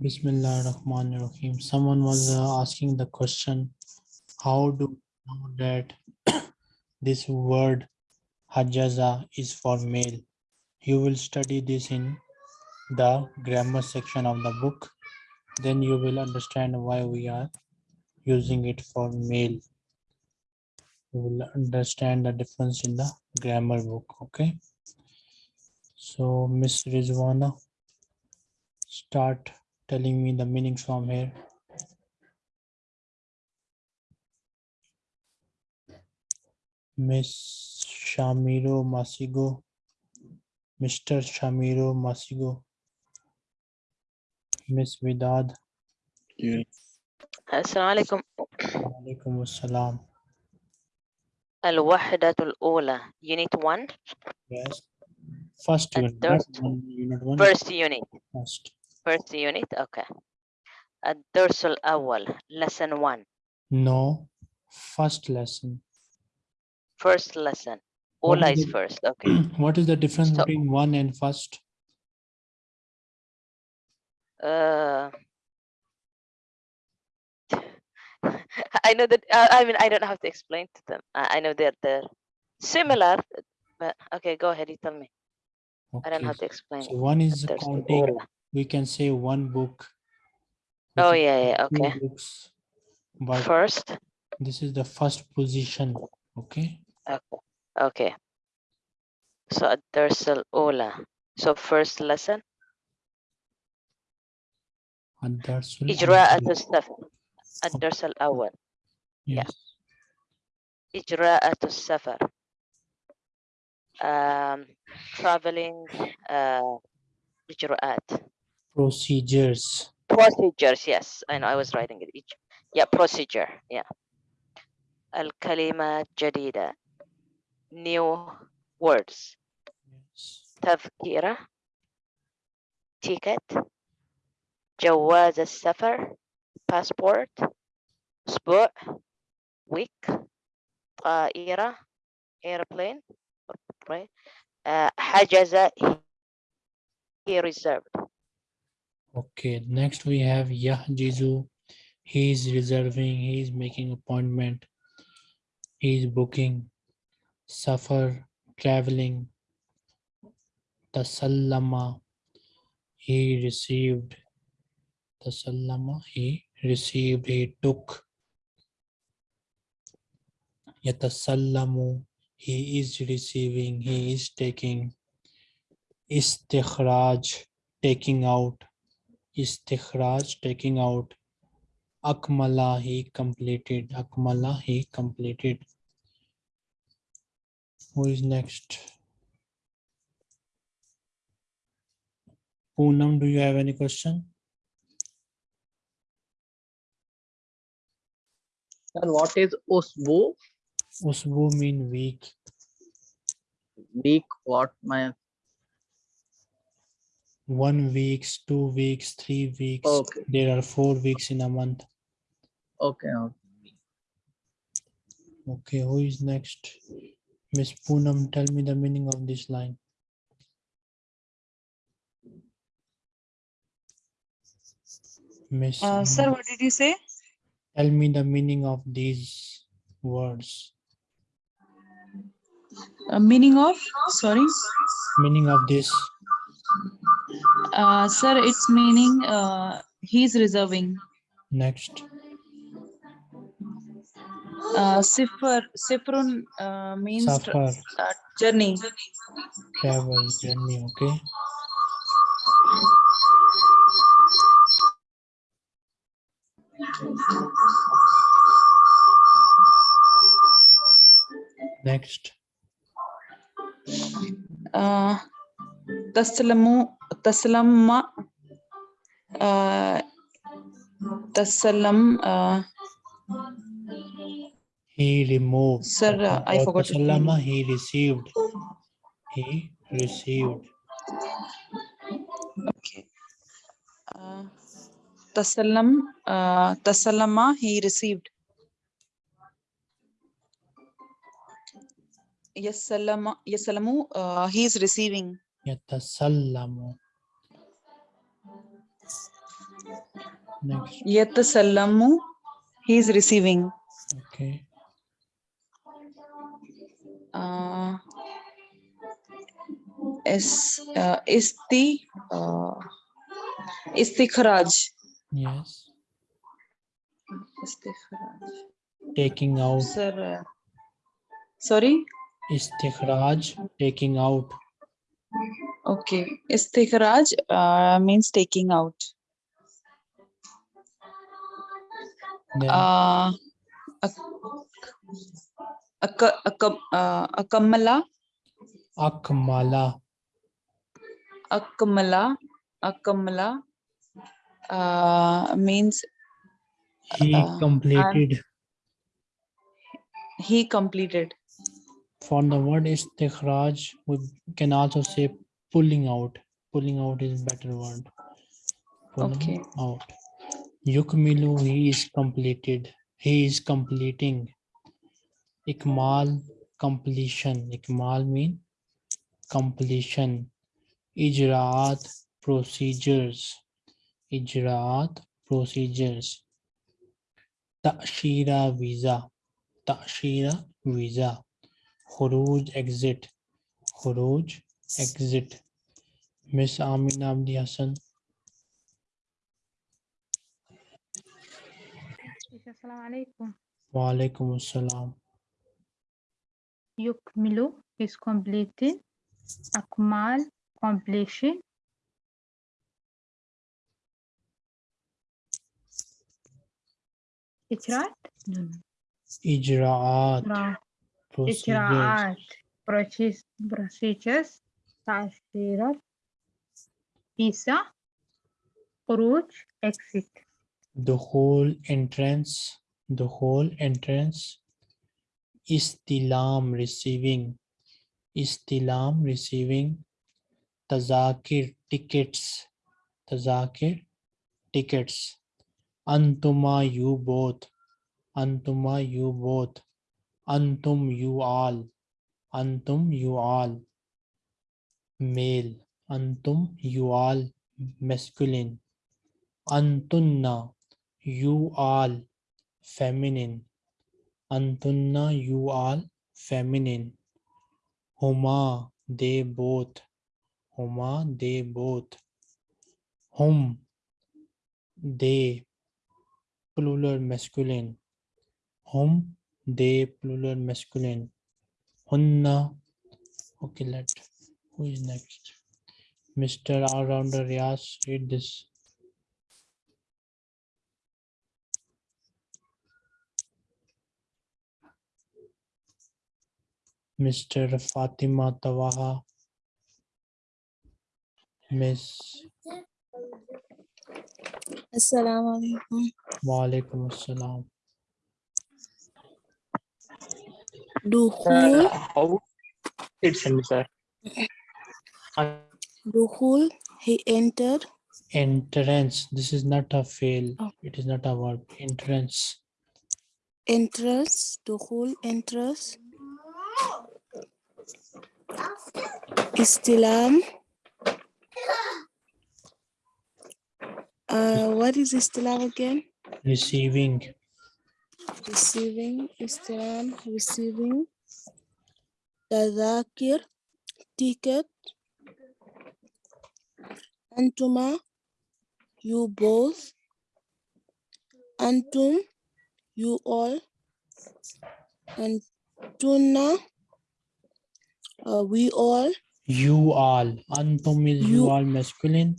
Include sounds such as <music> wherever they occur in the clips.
Bismillah ar-Rahman ar-Rahim. Someone was uh, asking the question, how do we know that <coughs> this word hajaza is for male? You will study this in the grammar section of the book. Then you will understand why we are using it for male. You will understand the difference in the grammar book, okay? So Miss Rizwana, start telling me the meanings from here. Miss Shamiro Masigo, Mr. Shamiro Masigo, Miss Vidad, السلام عليكم Alaikum Assalam. الوحدة الأولى unit 1 Yes. First And unit, not third- one unit one, first unit first. first unit okay الدرس الأول lesson 1 No, first lesson. first lesson What أولى is is <clears throat> the- first okay <clears throat> What is the difference So- between one and first? uh, <laughs> I know that uh, I mean I don't have to explain to them I, I know that they're similar but okay go ahead you tell me I don't Okay, have to explain So one is الدرس counting, الأولى. we can say one book. which oh is yeah yeah two okay Books, but first this is the first position, okay? Okay. Okay. So الدرس الأولى. So first lesson الدرس إجراءة الأول. السفر. الدرس الأول yeah. Yes, إجراءة السفر. Um, traveling uh, إجراءات. procedures. Procedures. Yes, I know. I was writing it. Each. Yeah, procedure. Yeah. الكلمات جديدة. New words. Yes. تذكرة. ticket. جواز السفر. passport. أسبوع. week. طائرة. airplane. or plane. Uh, حجز. He reserved. Okay, next we have Yahjizu. He is reserving, he is making appointment. He is booking. Safar, traveling. Tasallama, he received. Tasallama, he received, he took. Yatasallamu, he is receiving, he is taking. Istikhraj, taking out. Istikhraj, taking out. Akmala, he completed. Akmala, he completed. Who is next? Poonam, do you have any question? And what is Usbu? Usbu mean week. Week, what my, One weeks, two weeks, three weeks. okay, There are four weeks in a month. okay, okay. Okay, who is next? Miss Poonam, tell me the meaning of this line. Miss, Uh, sir, what did you say? tell me the meaning of these words. Uh, meaning of, sorry. Meaning of this. Uh, sir, it's meaning uh, he's reserving. Next. Uh, Sifar, Sifrun uh, means Safar, uh, journey. travel, journey, okay? Next, Uh, Taslamu, Taslamma, uh, Tasalam, uh, he removed. Sir, uh, I forgot tasallama, he received. He received. okay. Uh, Tasalam, uh, Tasalama, he received. Yasalama, Yasalamu, uh, he is receiving. Yes, Yatasallamu. Next. Yatasallamu. He is receiving. Okay. Uh, is uh, isti uh, istikhraj. Yes. Istikhraj. Taking out. Sir. uh, sorry. Istikhraj. Taking out. Okay. Istikhraj uh, means taking out. Then Uh, ak- ak- ak- uh, akamala. akmala. Akamala. Akamala. Uh, means He Uh, completed. he completed. For the word istikhraj, we can also say pulling out. Pulling out is better word. Pulling Okay. out. Yukmilu, he is completed. He is completing. Ikmal, completion. Ikmal mean completion. Ijraat, procedures. Ijraat, procedures. Ta'shira, visa. Ta'shira, visa. Khuruj, exit. Khuruj, exit. Miss Amina Abdi Hassan. السلام عليكم Wa alaikum assalam. يكمل is completing أكمال completion إجراءات no, no. Ijraat, إجراء- procedures. إجراءات procedures procedures تأشيرات فيزا خروج exit the whole entrance, the whole entrance. Istilam, receiving. Istilam, receiving. Tazakir, tickets. Tazakir, tickets. Antuma, you both. Antuma, you both. Antum, you all. Antum, you all. Male. Antum, you all. Masculine. Antunna, you all. Feminine. Antunna, you all. Feminine. Huma, they both. Huma, they both. Hum, they. Plural masculine. Hum, they plural masculine. Hunna. Okay, let. Who is next? Mr. All-Rounder Yas, read this. Mr. Fatima Tawaha. Miss Assalamu alaikum. Walaikum Assalam. Dukhul, how it's in sir Dukhul, he entered. Entrance. This is not a fail. Oh. It is not a verb. Entrance. Entrance, Dukhul, entrance. Istilam. Uh, what is Istilam again? Receiving. Receiving, Istilam, receiving. Tadakir, ticket. Antuma, you both. Antum, you all. Antuna, uh, we all. You all. Antum is you You- all masculine.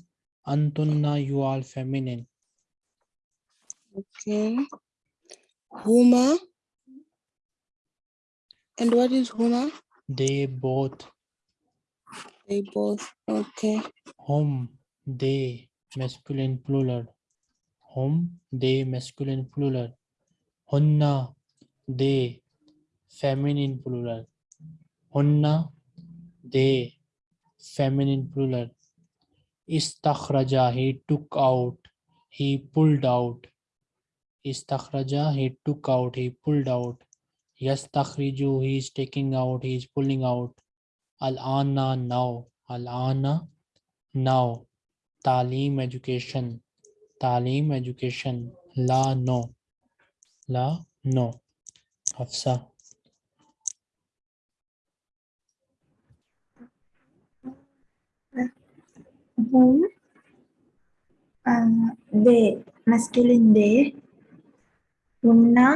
Antunna you all feminine. Okay. Huma. And what is Huma? They both. They both. Okay. Hum. They. Masculine plural. Hum. They. Masculine plural. Hunna. They. Feminine plural. Hunna. They. Feminine plural. Istakhraja. He took out. He pulled out. Istakhraja. He took out. He pulled out. Yastakhriju. He is taking out. He is pulling out. Al-ana now. Al-ana now. Talim education. तालीम education La no La no Hafsa whom uh, they masculine they hunna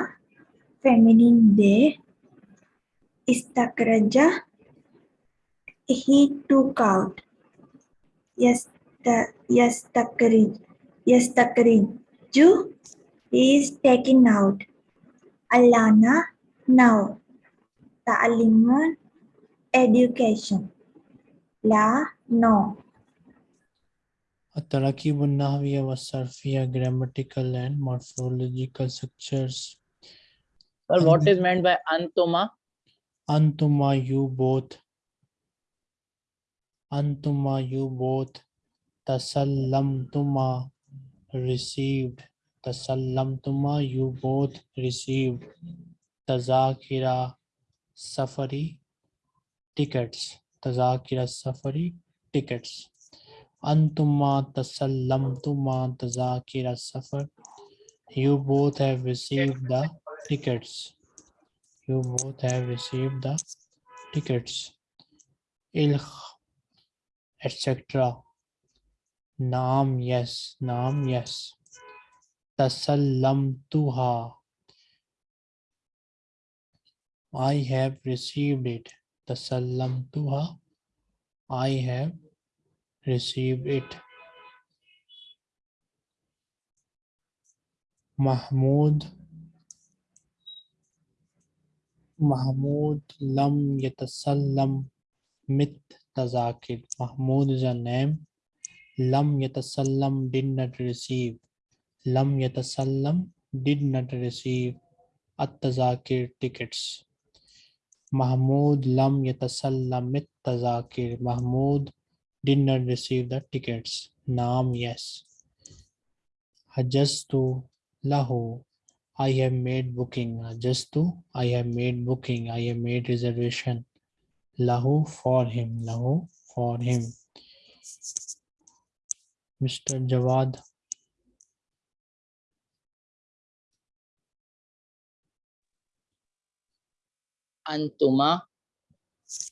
feminine they istakraja he took out. Yes, the, yes, yastakrij yastakriju he is taken out. Alana now. The ta'limun education. La no التراكيب النحوية والصرفية grammatical and morphological structures Sir, what is meant by antuma? Antuma you both Antuma you both Tasallamtuma received Tasallamtuma you both received Tazakira Safari tickets Tazakira Safari tickets Antuma Tasallamtuma Tazakira Safar You both have received the tickets. You both have received the tickets. Ilkh etc naam yes naam yes. Tasallamtuha. I have received it. Tasallamtuha. I have received it mahmud Mahmoud Lam Yatasallam Mit Tazakir. Mahmoud is a name. Lam Yatasallam did not receive. Lam Yatasallam did not receive At Tazakir tickets. Mahmoud Lam Yatasallam Mit Tazakir. Mahmoud did not receive the tickets. Naam yes. Hajastu lahu. I have made booking. To I have made booking. I have made reservation. Lahu for him. Lahu for him. Mr. Jawad. Antuma.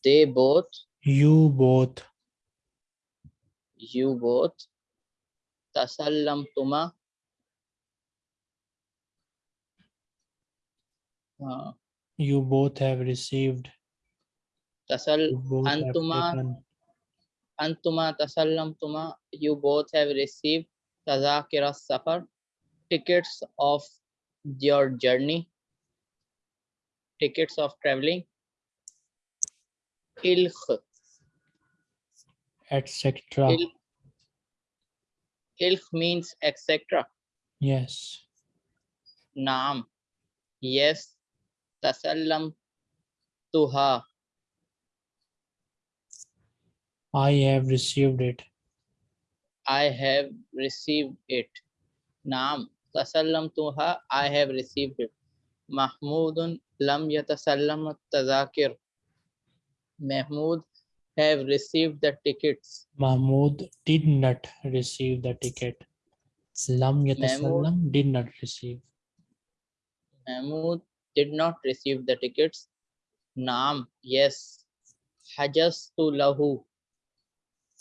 They both, You both. You both. Tasallamtuma. Uh, You both have received. tasal You both have Antuma. Antuma tasallamtuma. You both have received tazakira safar. Tickets of your journey. Tickets of traveling. Ilkh. Etc. Il- Ilk means etc. Yes. Naam. Yes. Tasallam tuha. I have received it. I have received it. Naam. Tasallam tuha. I have received it. Mahmudun lam yatasallam tazakir. Mahmud have received the tickets. Mahmoud did not receive the ticket. Lam Yatasallam did not receive. Mahmud did not receive the tickets. Naam. Yes. Hajastu lahu.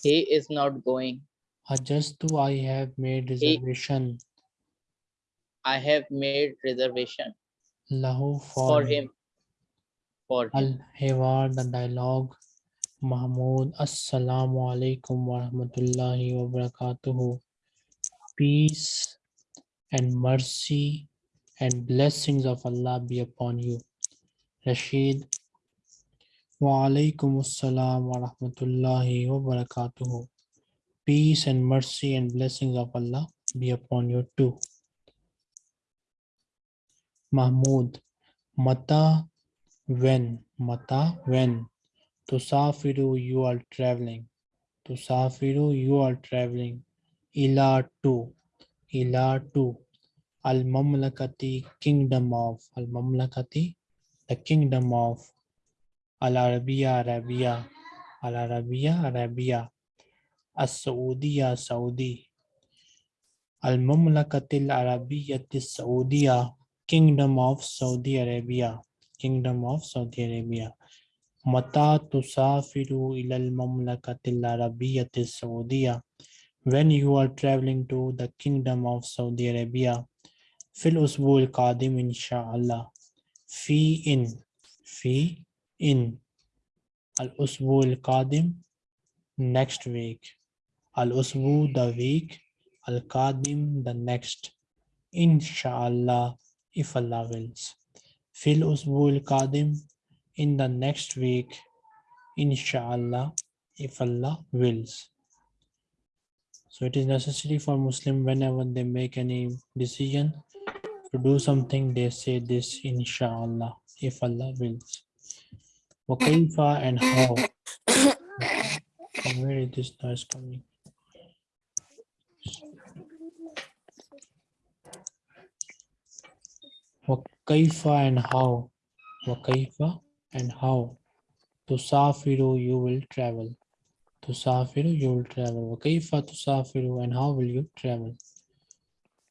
He is not going. Hajastu I have made reservation. I have made reservation Lahu for for him. For him. Al-Hiwar, the dialogue. Mahmoud, Assalamu alaikum wa rahmatullahi wa barakatuhu. Peace and mercy and blessings of Allah be upon you. Rashid, wa alaikum assalam wa rahmatullahi wa barakatuhu. Peace and mercy and blessings of Allah be upon you too. Mahmud, Mata, when, Mata, when. Tusafiru, you are traveling. Tusafiru, you are traveling. Ila to, ila to. Al Mamlakati, kingdom of. Al Mamlakati, the kingdom of. Al Arabiya, Arabia. Al Arabiya, Arabia. As Saudiya, Saudi. Al-Mamlakatil Arabiyyatis Saudiya, Kingdom of Saudi Arabia, Kingdom of Saudi Arabia. Mata tusafiru ilal mamlakatil Arabiyyatis Saudiya. When you are traveling to the Kingdom of Saudi Arabia, fil usbul qadim inshallah. Fi in, fi in. Al usbul qadim, next week. Al usbu the week. Al qadim the next. Inshallah, if Allah wills. Fil usbul qadim in the next week. Inshallah, if Allah wills. So it is necessary for Muslim whenever they make any decision to do something, they say this inshallah, if Allah wills. Wakaifa and how. Where is this noise coming? Wakaifa and how. Wakaifa and how. Tusafiru, you will travel. Tusafiru, you will travel. Wakaifa tusafiru, and how will you travel?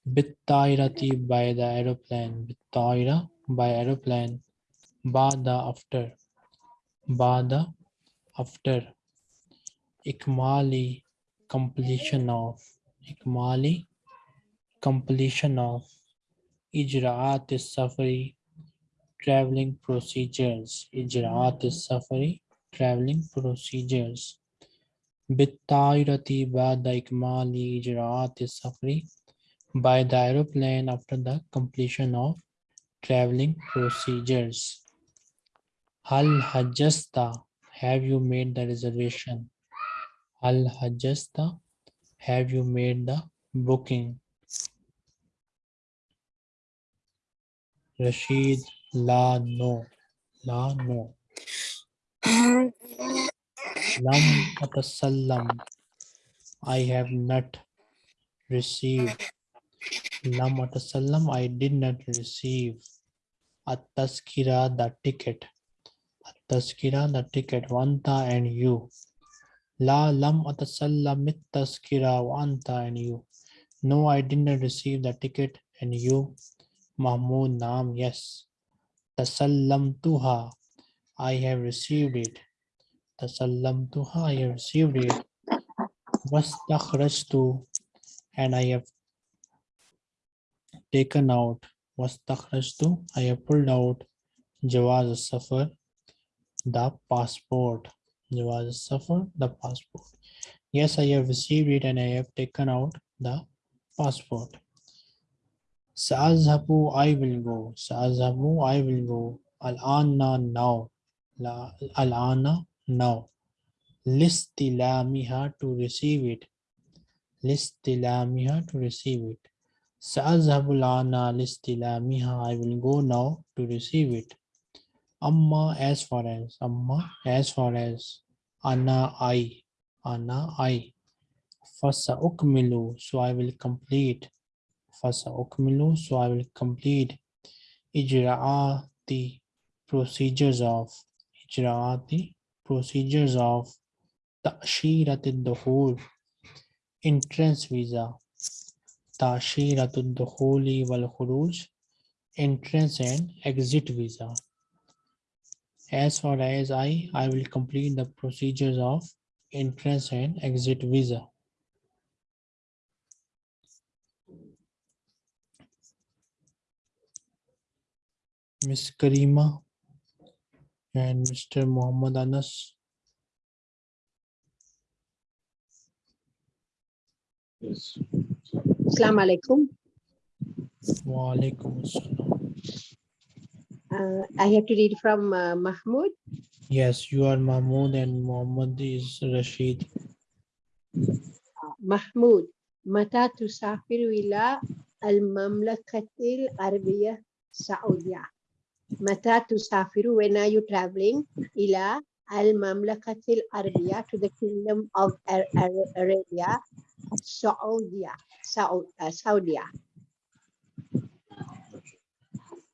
Bittairati by the aeroplane. Bittaira by aeroplane. Bada after. Bada after. Ikmali completion of. Ikmali completion of. Ijraat safari traveling procedures. Ijraat safari traveling procedures. Bada ikmali ijraat safari by the aeroplane after the completion of traveling procedures. Hal hajjasta, have you made the reservation? Hal hajjasta, have you made the booking? Rashid, la no, la no. Lam atasallam, I have not received. Lam atasallam, I did not receive. At-taskira, the ticket. At-taskira, the ticket. Wanta and you. La lam atasallam it-taskira wanta and you. No, I did not receive the ticket and you. Mahmoud Naam, yes. Tasallam tuha, I have received it. Tasallam tuha, I have received it. Wastakhrajtu, and I have taken out. wastakhrajtu I have pulled out. Jawaz al-Safar the passport. Jawaz al-Safar the passport. Yes I have received it and I have taken out the passport Sa'azhabu, I will go. Sa'azhabu, I will go. Al-ana, now. Al-ana, now. Listilamiha, to receive it. Listilamiha, to receive it. Sa'azhabu al-ana, listilamiha, I will go now to receive it. Amma, as far as. Amma, as far as. Ana, I. Ana, I. Fasa'ukmilu, so I will complete. فسأكمل so I will complete إجراءات procedures of إجراءات procedures of تأشيرة الدخول entrance visa تأشيرة الدخول والخروج entrance and exit visa. As far as I, I will complete the procedures of entrance and exit visa. Miss Karima and Mr. Muhammad Anas. Assalamu alaikum. Wa alaikum assalam. Uh, I have to read from uh, Mahmoud. Yes, you are Mahmoud and Muhammad is Rashid. محمود متى تسافر إلى المملكة العربية السعودية؟ متى تسافر when are you traveling إلى المملكة العربية to the kingdom of Ar- Ar- Arabia السعودية Saud- uh, Saudi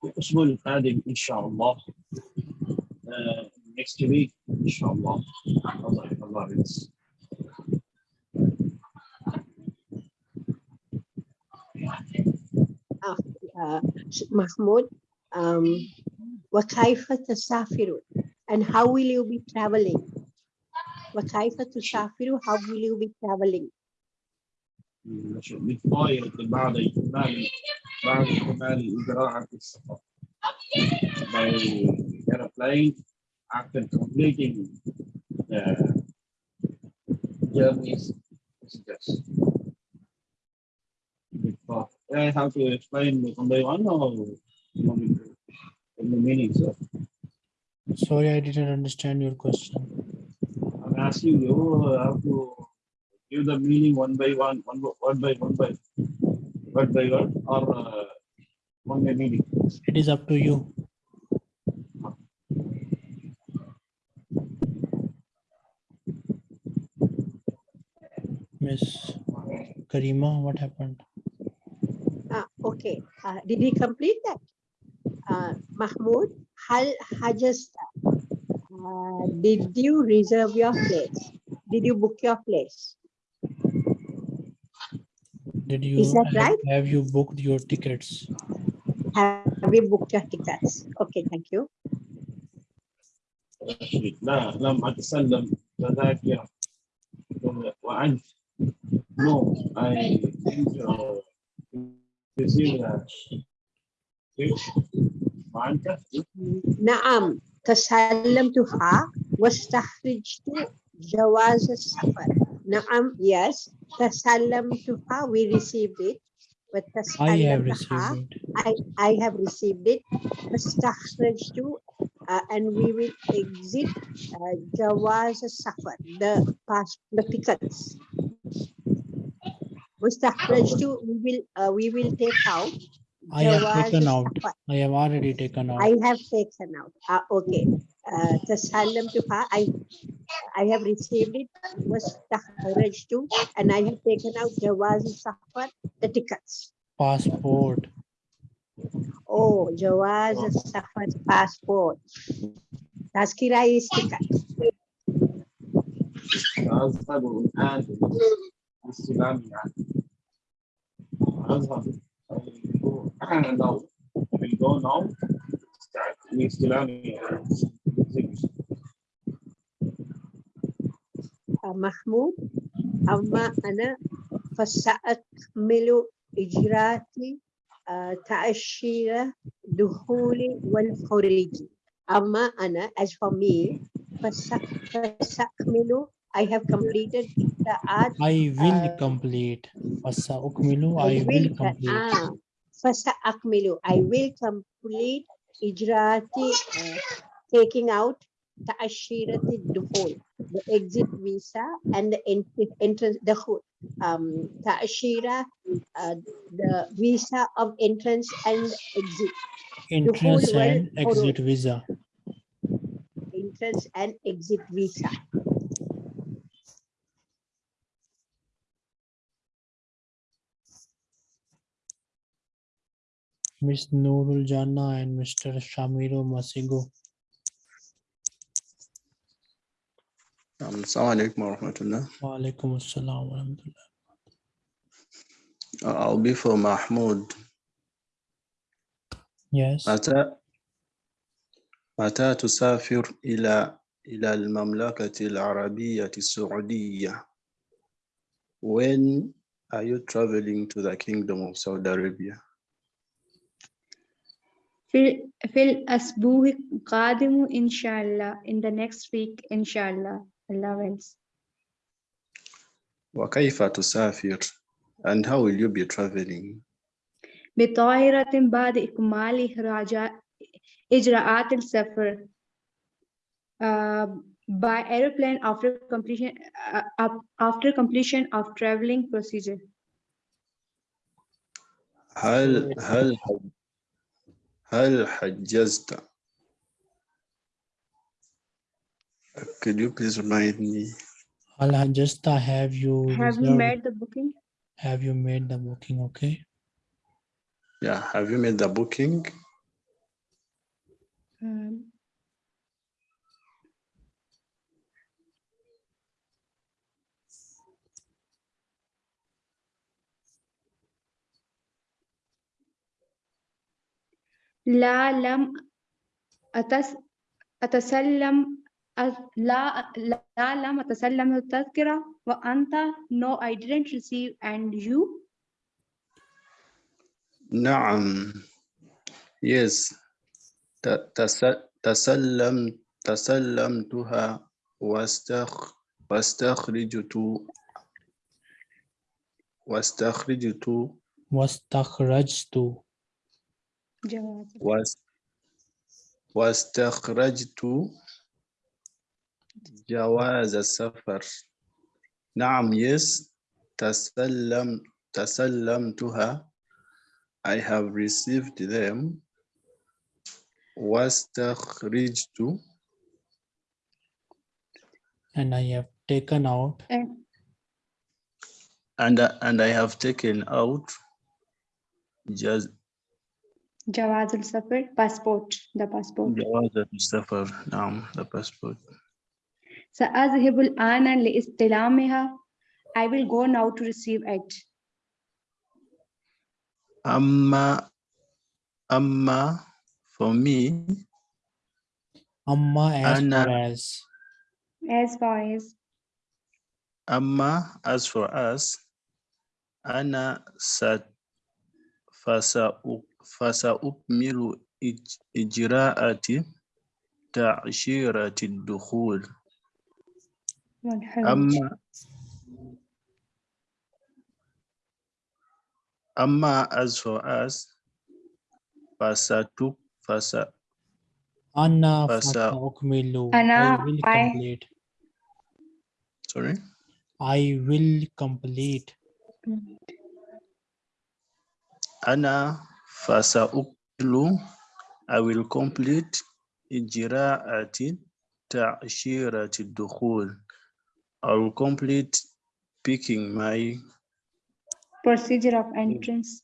الأسبوع القادم إن شاء الله uh, next week إن شاء الله الله الله يرزق. uh, Mahmoud, um, وكيف تسافر and how will you be traveling? وكيف تسافر how will you be traveling? بالطائرة بعد إكمال بعد إكمال إجراءات السفر. By airplane after completing the journeys. Yes. Before- I have to explain one by one or in the meaning, sir? Sorry, I didn't understand your question. I'm asking you uh, how to give the meaning one by one, one by one by one by word by word or uh, one by meaning. It is up to you. Miss Karima, what happened? Ah, okay. Uh, did he complete that? Uh, Mahmoud, Hal Hajasta. Uh, did you reserve your place? Did you book your place? Did you Is that have- right? have you booked your tickets? Have you booked your tickets? Okay, thank you. رشيد لا لم أتسلم تذاكر وأنت no I didn't uh, receive the which وأنت نعم تسلمتها واستخرجت جواز السفر. نعم, yes. تسلمتها, we received it. I have وتسلمتها, received it. I, I have received it. واستخرجت uh, and we will exit uh, جواز السفر, the pass, the tickets. واستخرجت, we will, uh, we will take out I have جواز taken out. السفر. I have already taken out. I have taken out. Ah, okay. Uh, تسلمتها. I I have received it. واستخرجت and I have taken out جواز السفر, the tickets. Passport. Oh, جواز السفر passport. تذكرة is ticket. أذهب الآن لاستلام يعني أذهب I will go now I will go now start لاستلام Uh, محمود أما أنا فسأكمل إجراءاتي uh, تأشيرة دخولي والخروج أما أنا as for me فس- فسأكمل I have completed إجراءات I will Uh, complete. فسأكمل I I will will complete. ah, فسأكمل I will complete إجراءاتي uh, taking out تأشيرة الدخول the exit visa and the ent- entrance the whole, um تأشيرة uh, the visa of entrance and exit Entrance whole and world exit visa. entrance and exit visa Miss Noorul Jana and Mr. Shamiro Masigo. Um, Assalamu alaikum wa rahmatullah. Wa alaikum assalam wa rahmatullah. Uh, I'll be for Mahmoud. Yes. متى متى تسافر إلى إلى المملكة العربية السعودية? When are you traveling to the Kingdom of Saudi Arabia? في في الأسبوع القادم إن شاء الله in the next week إن شاء الله Allah wills وكيف تسافر? And how will you be traveling? بطائرة بعد إكمال إخراجات إجراءات السفر uh, by airplane after completion uh, up- after completion of traveling procedure هل هل هل حجزت؟ Could you please remind me? Al Hajjasta, have you have you reserved- made the booking have you made the booking? Okay. Yeah, have you made the booking? um, لا لم أتس أتسلم لا لا لم أتسلم التذكرة وأنت no I didn't receive and you? نعم. Yes. تسلم تسلمتها واستخ واستخرجت واستخرجت. واستخرجت. واستخرجت جواز السفر نعم yes تسلم تسلمتها I have received them واستخرجت and I have taken out and and I- and I have taken out just Jawaz al Safar, passport, the passport. Jawaz al Safar, um, the passport. Sa'azhibul ana li'istilamiha. I will go now to receive it. Amma, amma, for me. Amma as ana, far as. As far as. Amma as for us. Ana sat fasa'uk فسأكمل إج- إجراءات تأشيرة الدخول والحج أما أما as for us فستك فس أنا فس فسأكمل أنا I will I complete sorry I will complete أنا فسأكمل I will complete إجراءات تأشيرة الدخول I will complete picking my procedure of entrance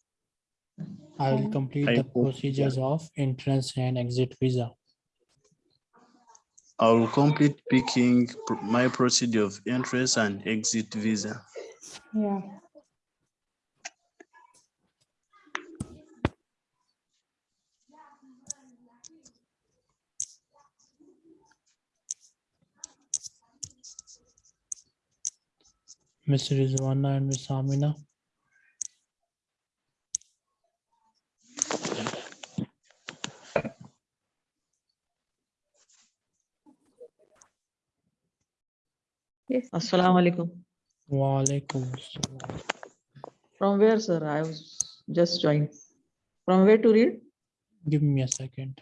I will and complete I the will- procedures of entrance and exit visa I will complete picking pr- my procedure of entrance and exit visa. yeah Ms. Rizwana and Ms. Amina yes Assalamu alaikum. wa alaikum. From where, sir? I was just joined. From where to read? give me a second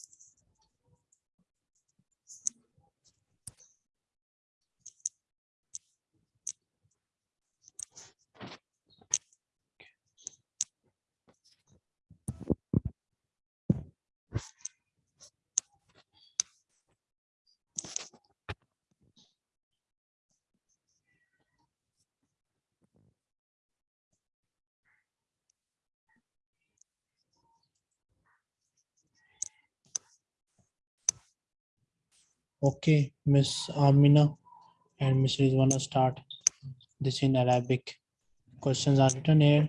Okay, Miss Amina and Miss Rizwana start this in Arabic. Questions are written here.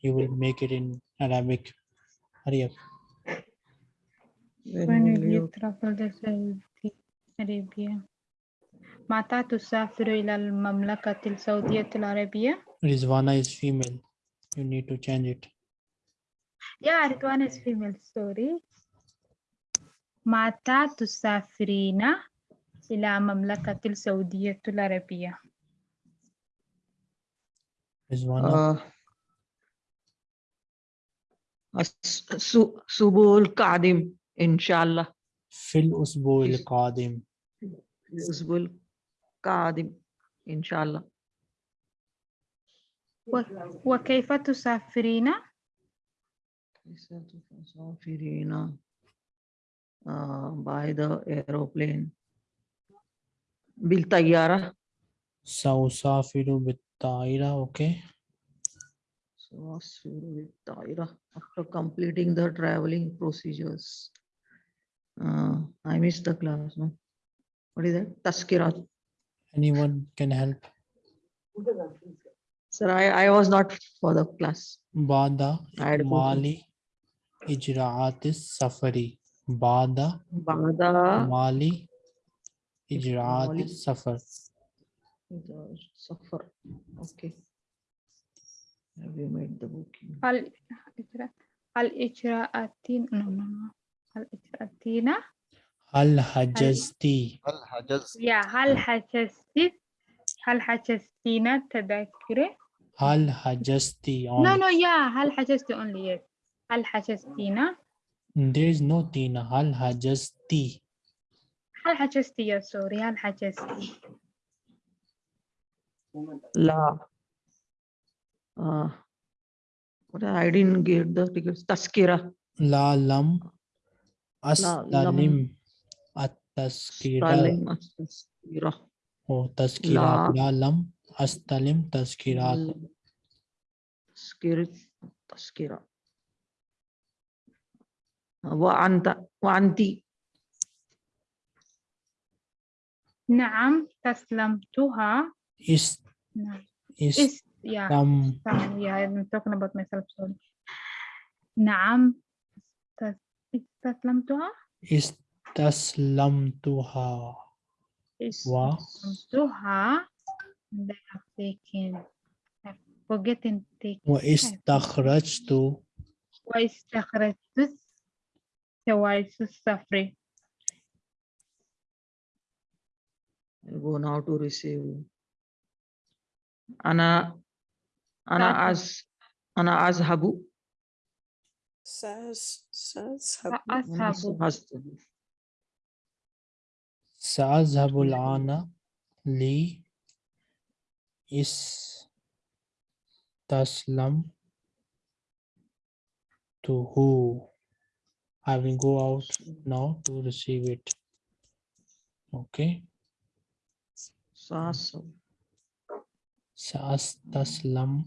You will make it in Arabic. Hurry up. When When will will you you? travel to Saudi Arabia? متى تسافر إلى المملكة السعودية العربية؟ Rizwana is female. You need to change it. Yeah, Ritwan is female, sorry. متى تسافرين إلى مملكة السعودية العربية؟ آه. الأسبوع آه. القادم إن شاء الله في الأسبوع القادم الأسبوع القادم إن شاء الله وكيف تسافرين؟ كيف تسافرين؟ Uh, by the aeroplane. Biltayara. Sausafiru Bittaira, okay. Sausafiru Bittaira, after completing the traveling procedures. Uh, I missed the class, no? What is that? Taskirat. Anyone can help. Sir, I, I was not for the class. Bada, Mali, Ijraatis, Safari. بعد بعد مالي إجراءات السفر سفر. أوكي. الإجراءاتين الإجراءاتين هل اجراءاتين هل حجزتي؟ هل حجزتي؟ يا هل حجزتي؟ هل حجزتينا تذكري هل حجزتي no no يا هل حجزتي اونلي yes. هل حجزتينا There is no T in Hal Hajasti. Hal Hajasti, Yes, oh, sorry, Hal Hajasti. La. Uh, what I didn't get the figures. Taskira. La Lam. Astalim. At-Taskira. Taskira. Oh, Taskira. La La Lam. Astalim Taskira. Taskira. Taskira. وعند وعندي نعم تسلمتها. إس نعم. إس إس نعم استسلمتها استسلمتها استسلمتها لكن forgetting وإستخرجت. وإستخرجت. جواز السفر I'll go now to receive. Ana. Ana Tahu. az. Ana azhabu. سأس سأذهب سأذهب Azhabu. سأذهب الآن لي استسلمته I will go out now to receive it. Okay. Sasu. Sas taslam.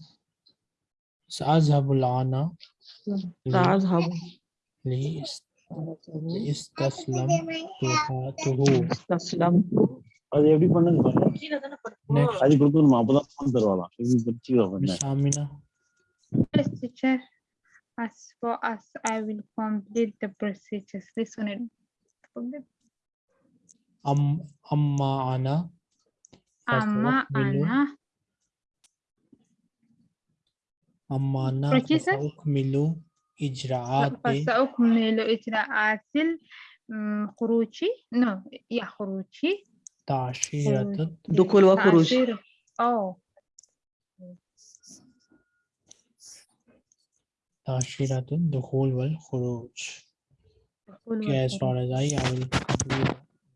Sazhabul ana. Sazhab. Istaslam to who? Istaslam. அது எப்படி பண்ணது பாருங்க அது கொடுக்கணும் அப்பதான் தருவாங்க சாமினா As far as I will complete the procedures, this one. it- forget. أم أما أنا أما فسأكمل أنا أما أنا Procedures? فسأكمل إجراءات فسأكمل إجراءات الخروج no يا خروجي تأشيرة Dukul wa khuruj. Tashiratin, the whole world, Horoj. Okay, as far as I, I will complete